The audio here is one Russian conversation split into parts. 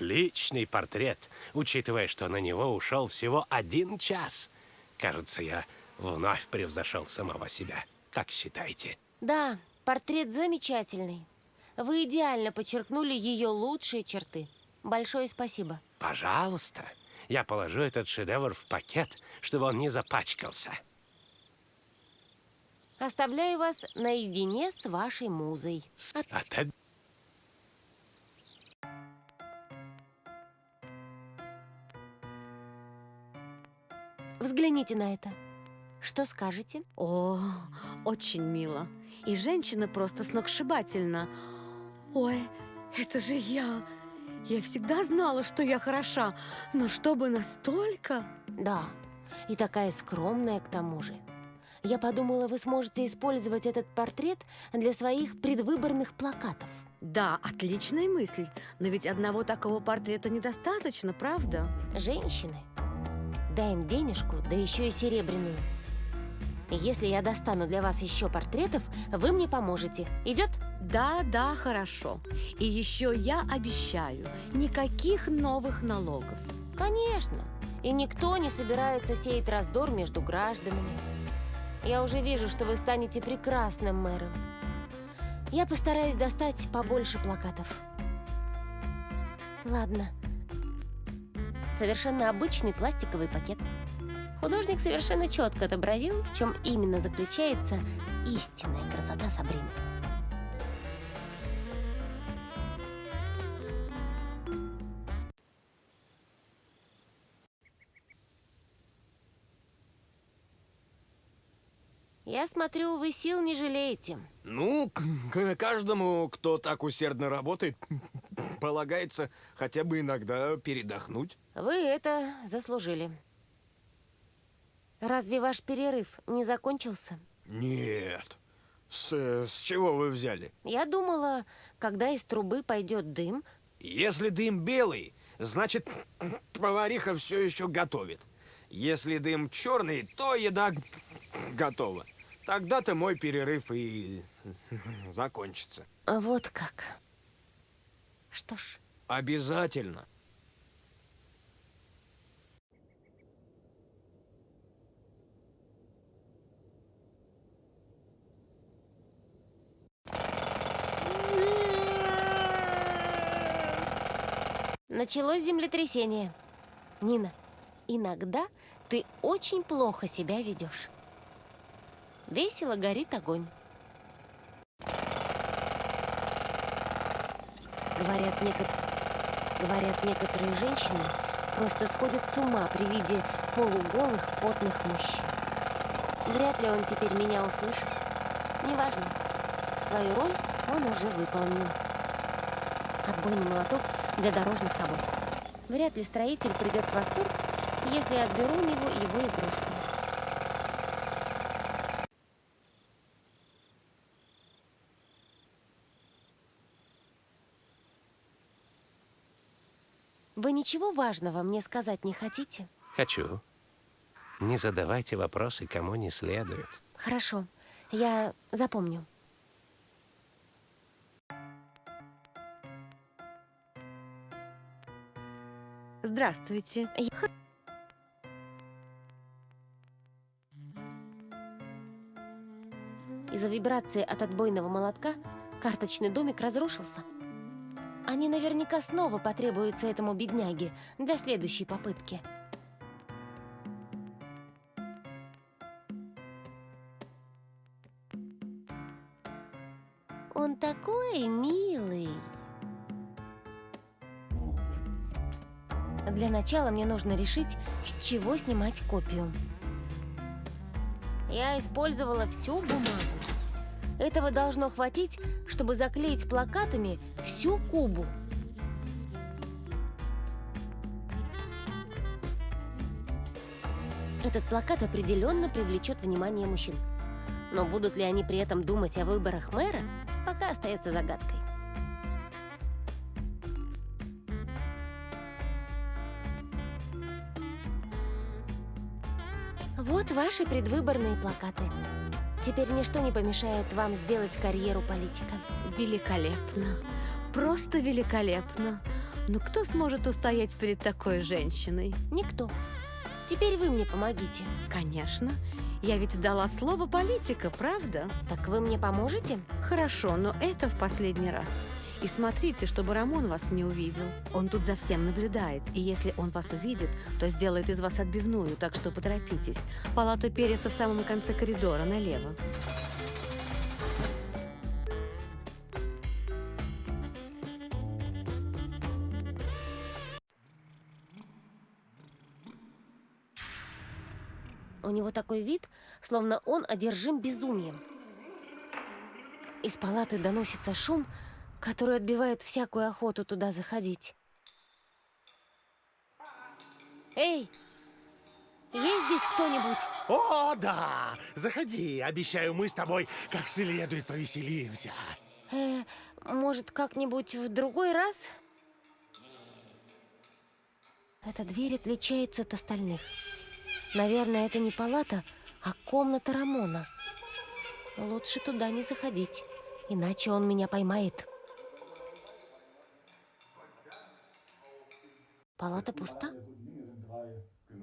Отличный портрет, учитывая, что на него ушел всего один час. Кажется, я вновь превзошел самого себя. Как считаете? Да, портрет замечательный. Вы идеально подчеркнули ее лучшие черты. Большое спасибо. Пожалуйста. Я положу этот шедевр в пакет, чтобы он не запачкался. Оставляю вас наедине с вашей музой. От... От... Взгляните на это. Что скажете? О, очень мило. И женщина просто сногсшибательна. Ой, это же я. Я всегда знала, что я хороша, но чтобы настолько... Да, и такая скромная к тому же. Я подумала, вы сможете использовать этот портрет для своих предвыборных плакатов. Да, отличная мысль. Но ведь одного такого портрета недостаточно, правда? Женщины. Дай им денежку, да еще и серебряную. Если я достану для вас еще портретов, вы мне поможете. Идет? Да, да, хорошо. И еще я обещаю, никаких новых налогов. Конечно. И никто не собирается сеять раздор между гражданами. Я уже вижу, что вы станете прекрасным мэром. Я постараюсь достать побольше плакатов. Ладно. Совершенно обычный пластиковый пакет. Художник совершенно четко отобразил, в чем именно заключается истинная красота Сабрины. Я смотрю, вы сил не жалеете. Ну, к каждому, кто так усердно работает, полагается хотя бы иногда передохнуть. Вы это заслужили. Разве ваш перерыв не закончился? Нет. С, с чего вы взяли? Я думала, когда из трубы пойдет дым... Если дым белый, значит, повариха все еще готовит. Если дым черный, то еда готова. Тогда-то мой перерыв и закончится. Вот как. Что ж. Обязательно. Началось землетрясение. Нина, иногда ты очень плохо себя ведешь. Весело горит огонь. Говорят, некот... Говорят, некоторые женщины просто сходят с ума при виде полуголых, потных мужчин. Вряд ли он теперь меня услышит. Неважно. Свою роль он уже выполнил. Отбойный молоток для дорожных работ. Вряд ли строитель придет в восторг, если я отберу у него его игрушку. Вы ничего важного мне сказать не хотите? Хочу. Не задавайте вопросы, кому не следует. Хорошо, я запомню. Здравствуйте. Из-за вибрации от отбойного молотка карточный домик разрушился. Они наверняка снова потребуются этому бедняге для следующей попытки. Он такой милый. Для начала мне нужно решить, с чего снимать копию. Я использовала всю бумагу. Этого должно хватить, чтобы заклеить плакатами всю Кубу. Этот плакат определенно привлечет внимание мужчин. Но будут ли они при этом думать о выборах мэра, пока остается загадкой. Вот ваши предвыборные плакаты. Теперь ничто не помешает вам сделать карьеру политика. Великолепно. Просто великолепно. Ну кто сможет устоять перед такой женщиной? Никто. Теперь вы мне помогите. Конечно. Я ведь дала слово политика, правда? Так вы мне поможете? Хорошо, но это в последний раз. И смотрите, чтобы Рамон вас не увидел. Он тут за всем наблюдает, и если он вас увидит, то сделает из вас отбивную, так что поторопитесь. Палата Переса в самом конце коридора, налево. У него такой вид, словно он одержим безумием. Из палаты доносится шум, который отбивает всякую охоту туда заходить. Эй! Есть здесь кто-нибудь? О, да! Заходи. Обещаю, мы с тобой как следует повеселимся. Э, может, как-нибудь в другой раз? Эта дверь отличается от остальных. Наверное, это не палата, а комната Рамона. Лучше туда не заходить, иначе он меня поймает. Палата пуста?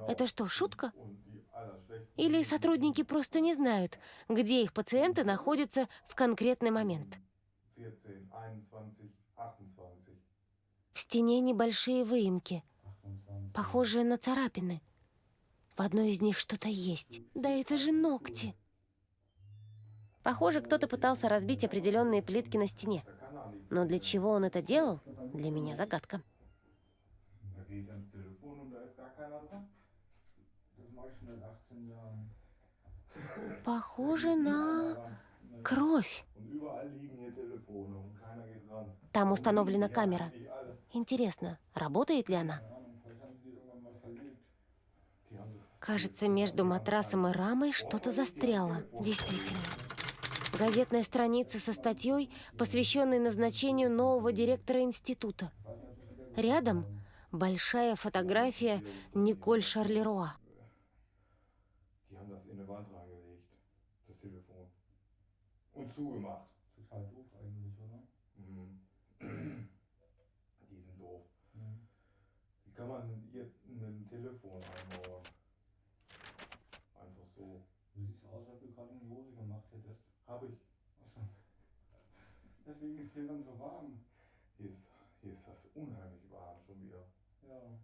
Это что, шутка? Или сотрудники просто не знают, где их пациенты находятся в конкретный момент? В стене небольшие выемки, похожие на царапины. В одной из них что-то есть. Да это же ногти. Похоже, кто-то пытался разбить определенные плитки на стене. Но для чего он это делал, для меня загадка. Похоже на кровь. Там установлена камера. Интересно, работает ли она? Кажется, между матрасом и рамой что-то застряло. Действительно. Газетная страница со статьей, посвященной назначению нового директора института. Рядом большая фотография Николь Шарлеруа. Und zugemacht. Total doof eigentlich, oder? Mhm. Die sind doof. Wie kann man jetzt ein Telefon einbauen? Einfach so. Du siehst aus, als du gerade in die Hose gemacht hättest. Hab ich. Achso. Deswegen ist hier dann so warm. Hier ist, hier ist das unheimlich warm schon wieder. Ja.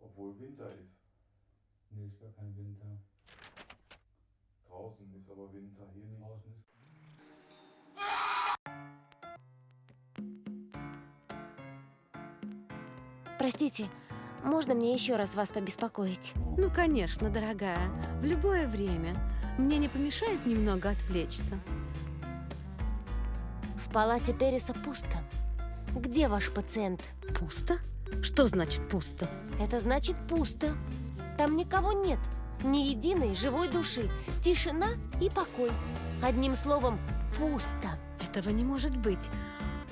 Obwohl Winter ist. Простите, можно мне еще раз вас побеспокоить? Ну, конечно, дорогая, в любое время. Мне не помешает немного отвлечься. В палате Переса пусто. Где ваш пациент? Пусто? Что значит пусто? Это значит пусто. Там никого нет. Ни единой живой души. Тишина и покой. Одним словом, пусто. Этого не может быть.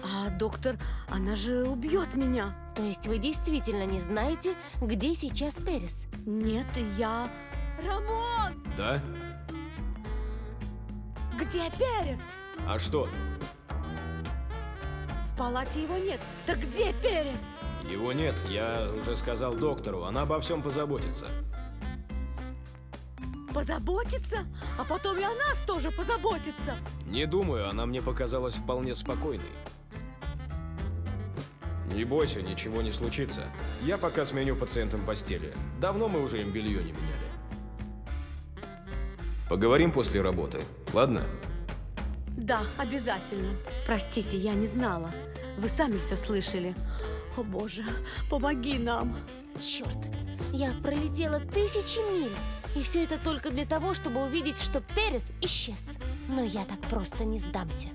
А доктор, она же убьет меня. То есть вы действительно не знаете, где сейчас Перес? Нет, я... Рамон! Да? Где Перес? А что? В палате его нет. Так где Перес? Его нет, я уже сказал доктору, она обо всем позаботится. Позаботиться? А потом и о нас тоже позаботится. Не думаю, она мне показалась вполне спокойной. Не бойся, ничего не случится. Я пока сменю пациентам постели. Давно мы уже им белье не меняли. Поговорим после работы, ладно? Да, обязательно. Простите, я не знала. Вы сами все слышали. О боже, помоги нам. Черт, я пролетела тысячи миль. И все это только для того, чтобы увидеть, что Перес исчез. Но я так просто не сдамся.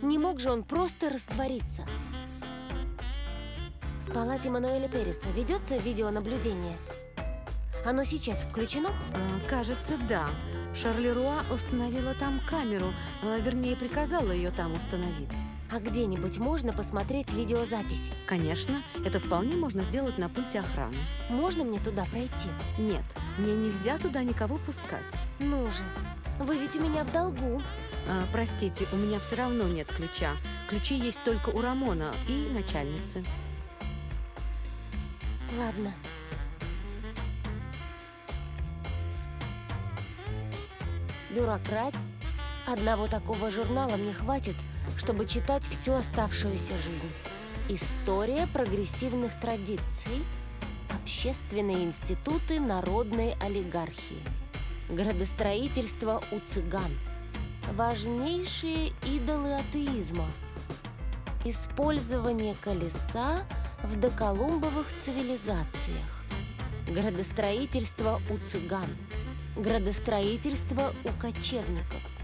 Не мог же он просто раствориться. В палате Мануэля Переса ведется видеонаблюдение. Оно сейчас включено? Кажется, да. Шарлеруа установила там камеру, а, вернее, приказала ее там установить. А где-нибудь можно посмотреть видеозапись? Конечно, это вполне можно сделать на пульте охраны. Можно мне туда пройти? Нет, мне нельзя туда никого пускать. Ну же, вы ведь у меня в долгу. А, простите, у меня все равно нет ключа. Ключи есть только у Рамона и начальницы. Ладно. Бюрократ. Одного такого журнала мне хватит, чтобы читать всю оставшуюся жизнь. История прогрессивных традиций. Общественные институты народной олигархии. Градостроительство у цыган. Важнейшие идолы атеизма. Использование колеса в доколумбовых цивилизациях. Градостроительство у цыган. Градостроительство у кочевников.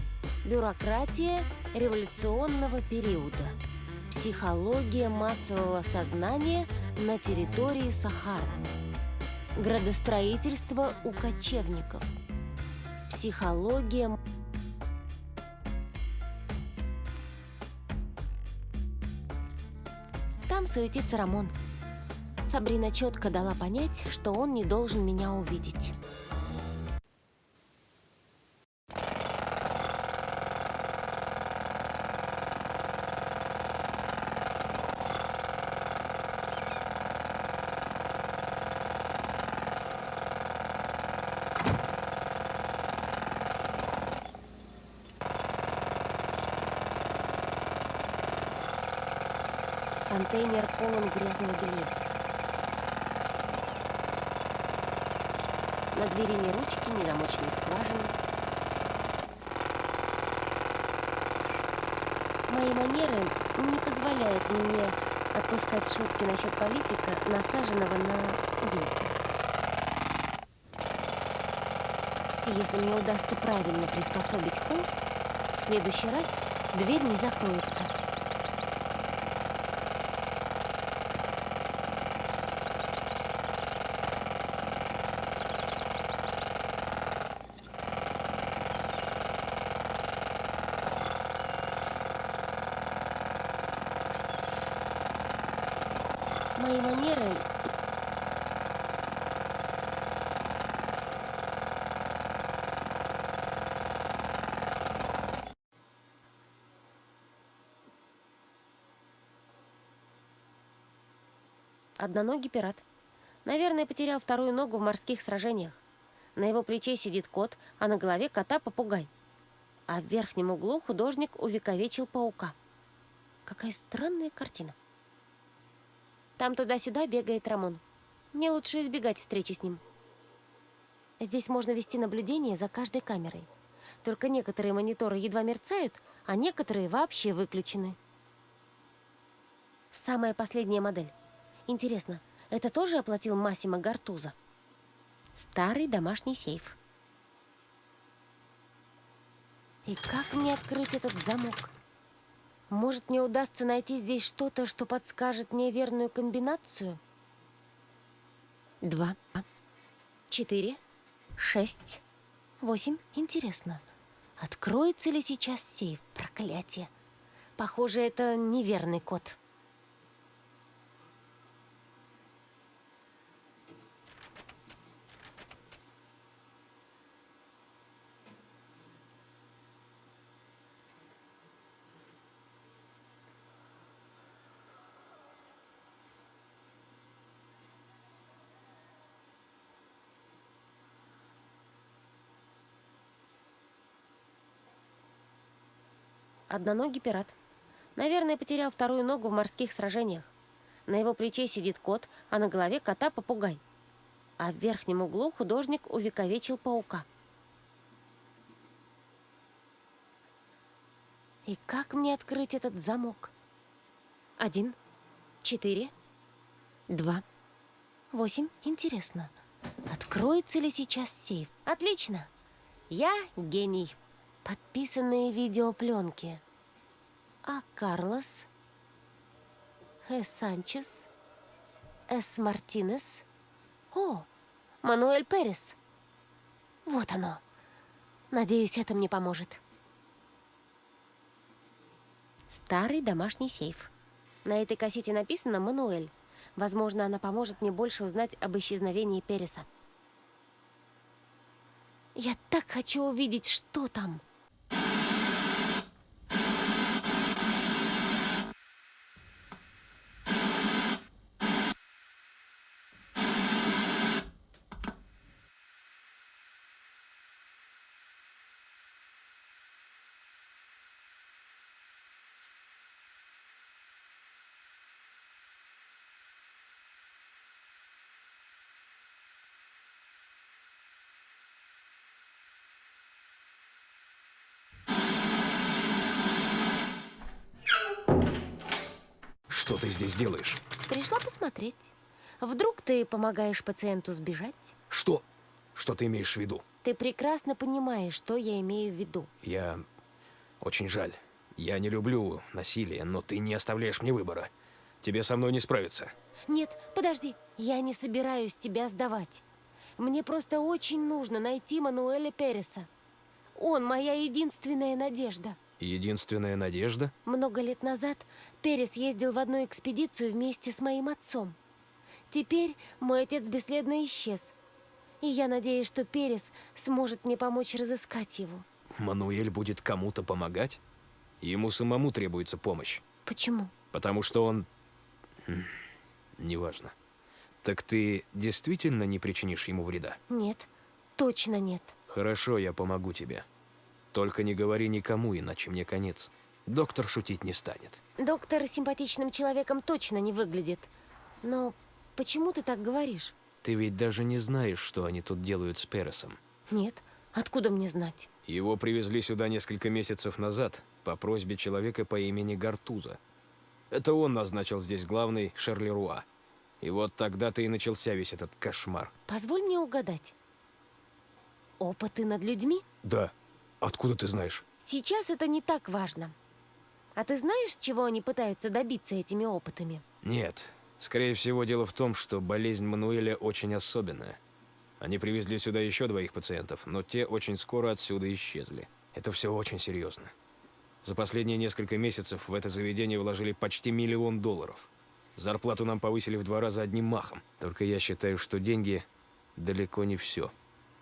Бюрократия революционного периода. Психология массового сознания на территории Сахары. Градостроительство у кочевников. Психология Там суетится Рамон. Сабрина четко дала понять, что он не должен меня увидеть. Полон грязного белья. На двери ни ручки, ни замочной скважины. Мои манеры не позволяют мне отпускать шутки насчет политика, насаженного на ветер. Если мне удастся правильно приспособить холст, в следующий раз дверь не закроется. Мои манеры... Одноногий пират. Наверное, потерял вторую ногу в морских сражениях. На его плече сидит кот, а на голове кота попугай. А в верхнем углу художник увековечил паука. Какая странная картина. Там туда-сюда бегает Рамон. Мне лучше избегать встречи с ним. Здесь можно вести наблюдение за каждой камерой. Только некоторые мониторы едва мерцают, а некоторые вообще выключены. Самая последняя модель. Интересно, это тоже оплатил Массимо Гартуза? Старый домашний сейф. И как мне открыть этот замок? Может, мне удастся найти здесь что-то, что подскажет мне верную комбинацию? Два, четыре, шесть, восемь. Интересно, откроется ли сейчас сейф? Проклятие. Похоже, это неверный код. Одноногий пират. Наверное, потерял вторую ногу в морских сражениях. На его плече сидит кот, а на голове кота попугай. А в верхнем углу художник увековечил паука. И как мне открыть этот замок? Один, четыре, два, восемь. Интересно, откроется ли сейчас сейф? Отлично! Я гений. Подписанные видеопленки. А Карлос, Э Санчес, Эс Мартинес. О, Мануэль Перес. Вот оно. Надеюсь, это мне поможет. Старый домашний сейф. На этой кассете написано «Мануэль». Возможно, она поможет мне больше узнать об исчезновении Переса. Я так хочу увидеть, что там. Делаешь? Пришла посмотреть. Вдруг ты помогаешь пациенту сбежать? Что? Что ты имеешь в виду? Ты прекрасно понимаешь, что я имею в виду. Я... Очень жаль. Я не люблю насилие, но ты не оставляешь мне выбора. Тебе со мной не справиться. Нет, подожди. Я не собираюсь тебя сдавать. Мне просто очень нужно найти Мануэля Переса. Он моя единственная надежда. Единственная надежда? Много лет назад Перес ездил в одну экспедицию вместе с моим отцом. Теперь мой отец бесследно исчез. И я надеюсь, что Перес сможет мне помочь разыскать его. Мануэль будет кому-то помогать? Ему самому требуется помощь. Почему? Потому что он... Хм, Неважно. Так ты действительно не причинишь ему вреда? Нет, точно нет. Хорошо, я помогу тебе. Только не говори никому, иначе мне конец. Доктор шутить не станет. Доктор симпатичным человеком точно не выглядит. Но почему ты так говоришь? Ты ведь даже не знаешь, что они тут делают с Пересом. Нет, откуда мне знать? Его привезли сюда несколько месяцев назад по просьбе человека по имени Гартуза. Это он назначил здесь главный Шарлеруа. И вот тогда-то и начался весь этот кошмар. Позволь мне угадать. Опыты над людьми? Да. Откуда ты знаешь? Сейчас это не так важно. А ты знаешь, чего они пытаются добиться этими опытами? Нет. Скорее всего, дело в том, что болезнь Мануэля очень особенная. Они привезли сюда еще двоих пациентов, но те очень скоро отсюда исчезли. Это все очень серьезно. За последние несколько месяцев в это заведение вложили почти миллион долларов. Зарплату нам повысили в два раза одним махом. Только я считаю, что деньги далеко не все.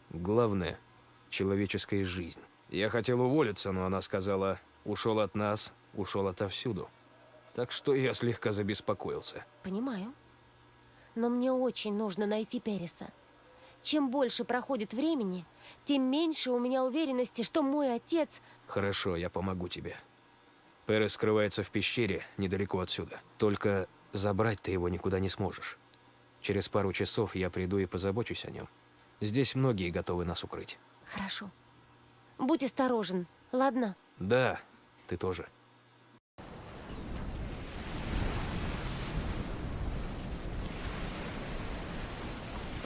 Главное – человеческая жизнь. Я хотел уволиться, но она сказала, ушел от нас, ушел отовсюду. Так что я слегка забеспокоился. Понимаю. Но мне очень нужно найти Переса. Чем больше проходит времени, тем меньше у меня уверенности, что мой отец... Хорошо, я помогу тебе. Перес скрывается в пещере недалеко отсюда. Только забрать ты его никуда не сможешь. Через пару часов я приду и позабочусь о нем. Здесь многие готовы нас укрыть. Хорошо. Будь осторожен, ладно? Да, ты тоже.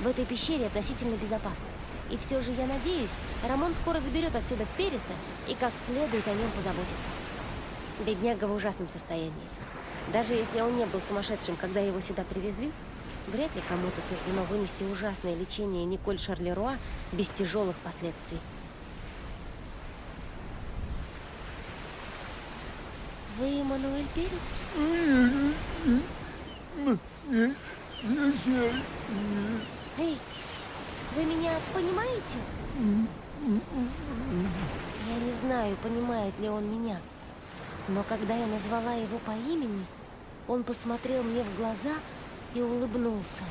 В этой пещере относительно безопасно. И все же я надеюсь, Рамон скоро заберет отсюда Переса и как следует о нем позаботится. Бедняга в ужасном состоянии. Даже если он не был сумасшедшим, когда его сюда привезли, вряд ли кому-то суждено вынести ужасное лечение Николь Шарлеруа без тяжелых последствий. Вы Мануэль Перес? Эй, вы меня понимаете? Я не знаю, понимает ли он меня. Но когда я назвала его по имени, он посмотрел мне в глаза и улыбнулся.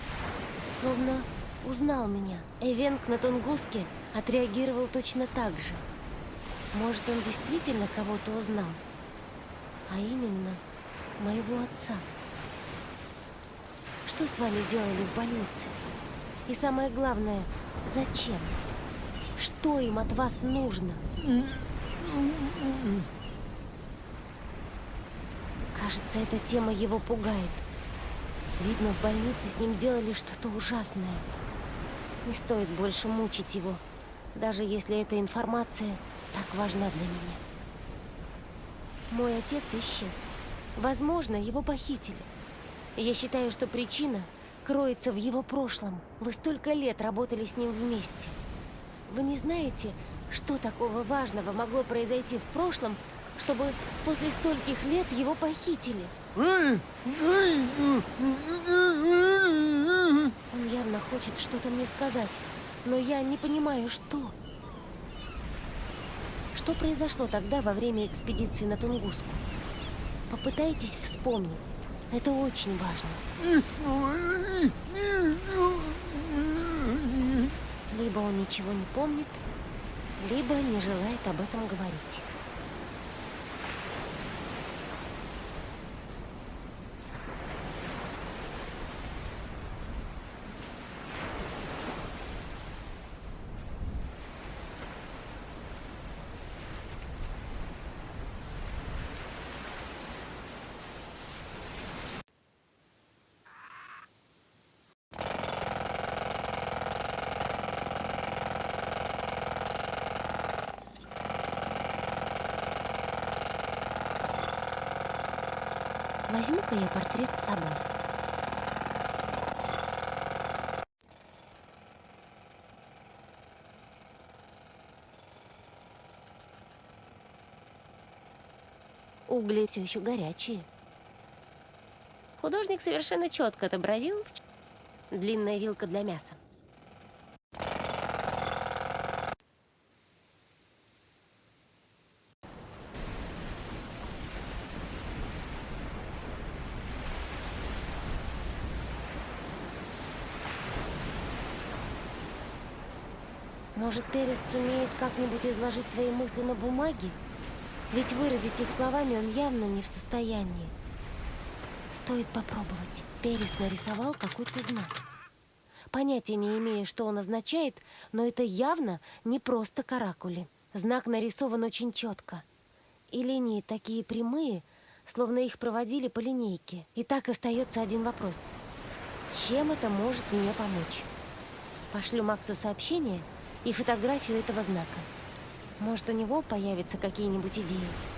Словно узнал меня. Эвенк на Тунгуске отреагировал точно так же. Может, он действительно кого-то узнал. А именно, моего отца. Что с вами делали в больнице? И самое главное, зачем? Что им от вас нужно? Кажется, эта тема его пугает. Видно, в больнице с ним делали что-то ужасное. Не стоит больше мучить его, даже если эта информация так важна для меня. Мой отец исчез. Возможно, его похитили. Я считаю, что причина кроется в его прошлом. Вы столько лет работали с ним вместе. Вы не знаете, что такого важного могло произойти в прошлом, чтобы после стольких лет его похитили? Он явно хочет что-то мне сказать, но я не понимаю, что. Что произошло тогда во время экспедиции на Тунгуску? Попытайтесь вспомнить. Это очень важно. Либо он ничего не помнит, либо не желает об этом говорить. Возьму-ка я портрет с собой. Угли все еще горячие. Художник совершенно четко отобразил длинная вилка для мяса. Может, Перес сумеет как-нибудь изложить свои мысли на бумаге? Ведь выразить их словами он явно не в состоянии. Стоит попробовать. Перес нарисовал какой-то знак. Понятия не имея, что он означает, но это явно не просто каракули. Знак нарисован очень четко. И линии такие прямые, словно их проводили по линейке. И так остается один вопрос. Чем это может мне помочь? Пошлю Максу сообщение и фотографию этого знака. Может, у него появятся какие-нибудь идеи.